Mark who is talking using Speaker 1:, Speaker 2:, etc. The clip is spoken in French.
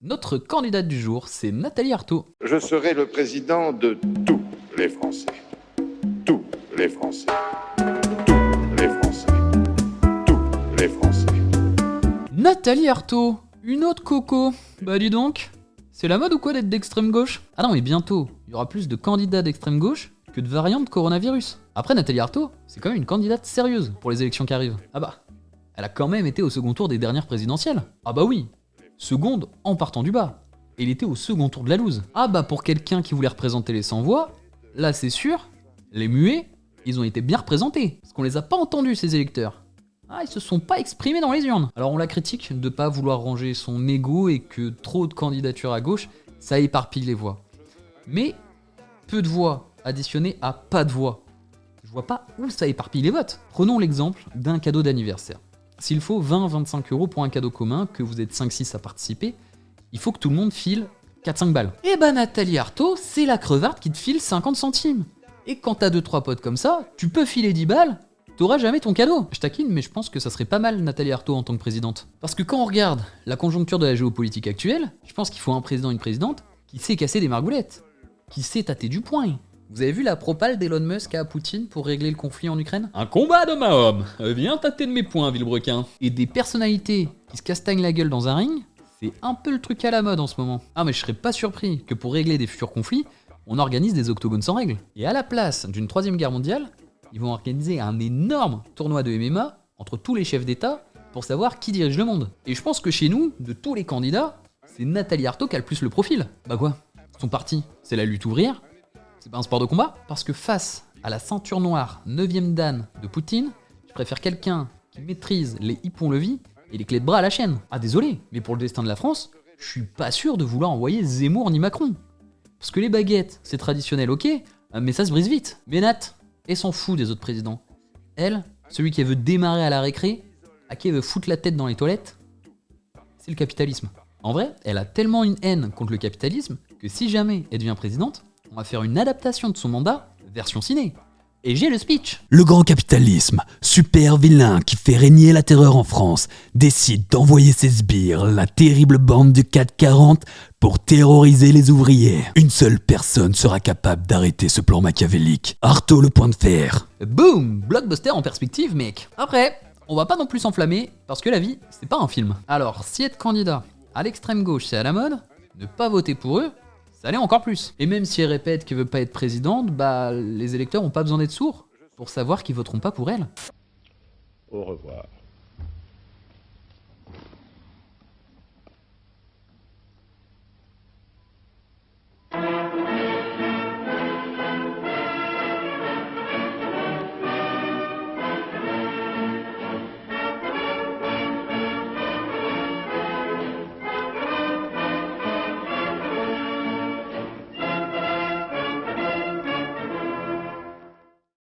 Speaker 1: Notre candidate du jour, c'est Nathalie Arthaud.
Speaker 2: Je serai le président de tous les Français. Tous les Français. Tous les Français. Tous les Français.
Speaker 1: Nathalie Arthaud Une autre coco Bah dis donc C'est la mode ou quoi d'être d'extrême gauche? Ah non mais bientôt, il y aura plus de candidats d'extrême gauche que de variantes de coronavirus. Après Nathalie Arthaud, c'est quand même une candidate sérieuse pour les élections qui arrivent. Ah bah, elle a quand même été au second tour des dernières présidentielles. Ah bah oui, seconde en partant du bas. Et il était au second tour de la loose. Ah bah pour quelqu'un qui voulait représenter les sans-voix, là c'est sûr, les muets, ils ont été bien représentés. Parce qu'on les a pas entendus ces électeurs. Ah, ils se sont pas exprimés dans les urnes. Alors on la critique de pas vouloir ranger son ego et que trop de candidatures à gauche, ça éparpille les voix. Mais peu de voix additionnées à pas de voix. Je vois pas où ça éparpille les votes. Prenons l'exemple d'un cadeau d'anniversaire. S'il faut 20-25 euros pour un cadeau commun, que vous êtes 5-6 à participer, il faut que tout le monde file 4-5 balles. Et bah Nathalie Arthaud, c'est la crevarde qui te file 50 centimes. Et quand t'as 2-3 potes comme ça, tu peux filer 10 balles, t'auras jamais ton cadeau. Je taquine, mais je pense que ça serait pas mal Nathalie Arthaud en tant que présidente. Parce que quand on regarde la conjoncture de la géopolitique actuelle, je pense qu'il faut un président, une présidente, qui sait casser des margoulettes, qui sait tâter du poing, vous avez vu la propale d'Elon Musk à Poutine pour régler le conflit en Ukraine? Un combat d'homme à homme Viens tâter de mes points, Villebrequin Et des personnalités qui se castagnent la gueule dans un ring, c'est un peu le truc à la mode en ce moment. Ah mais je serais pas surpris que pour régler des futurs conflits, on organise des octogones sans règles. Et à la place d'une troisième guerre mondiale, ils vont organiser un énorme tournoi de MMA entre tous les chefs d'État pour savoir qui dirige le monde. Et je pense que chez nous, de tous les candidats, c'est Nathalie Arthaud qui a le plus le profil. Bah quoi? Son parti, c'est la lutte ouvrière, c'est pas un sport de combat Parce que face à la ceinture noire 9ème dan de Poutine, je préfère quelqu'un qui maîtrise les hippons-levis et les clés de bras à la chaîne. Ah désolé, mais pour le destin de la France, je suis pas sûr de vouloir envoyer Zemmour ni Macron. Parce que les baguettes, c'est traditionnel, ok, mais ça se brise vite. Mais Nat, elle s'en fout des autres présidents. Elle, celui qui veut démarrer à la récré, à qui elle veut foutre la tête dans les toilettes, c'est le capitalisme. En vrai, elle a tellement une haine contre le capitalisme que si jamais elle devient présidente, on va faire une adaptation de son mandat, version ciné. Et j'ai le speech
Speaker 3: Le grand capitalisme, super vilain qui fait régner la terreur en France, décide d'envoyer ses sbires, la terrible bande du 440, pour terroriser les ouvriers. Une seule personne sera capable d'arrêter ce plan machiavélique. Artaud le point de fer.
Speaker 1: Boom Blockbuster en perspective, mec Après, on va pas non plus s'enflammer, parce que la vie, c'est pas un film. Alors, si être candidat à l'extrême gauche c'est à la mode, ne pas voter pour eux, ça l'est encore plus. Et même si elle répète qu'elle veut pas être présidente, bah les électeurs ont pas besoin d'être sourds pour savoir qu'ils voteront pas pour elle.
Speaker 2: Au revoir.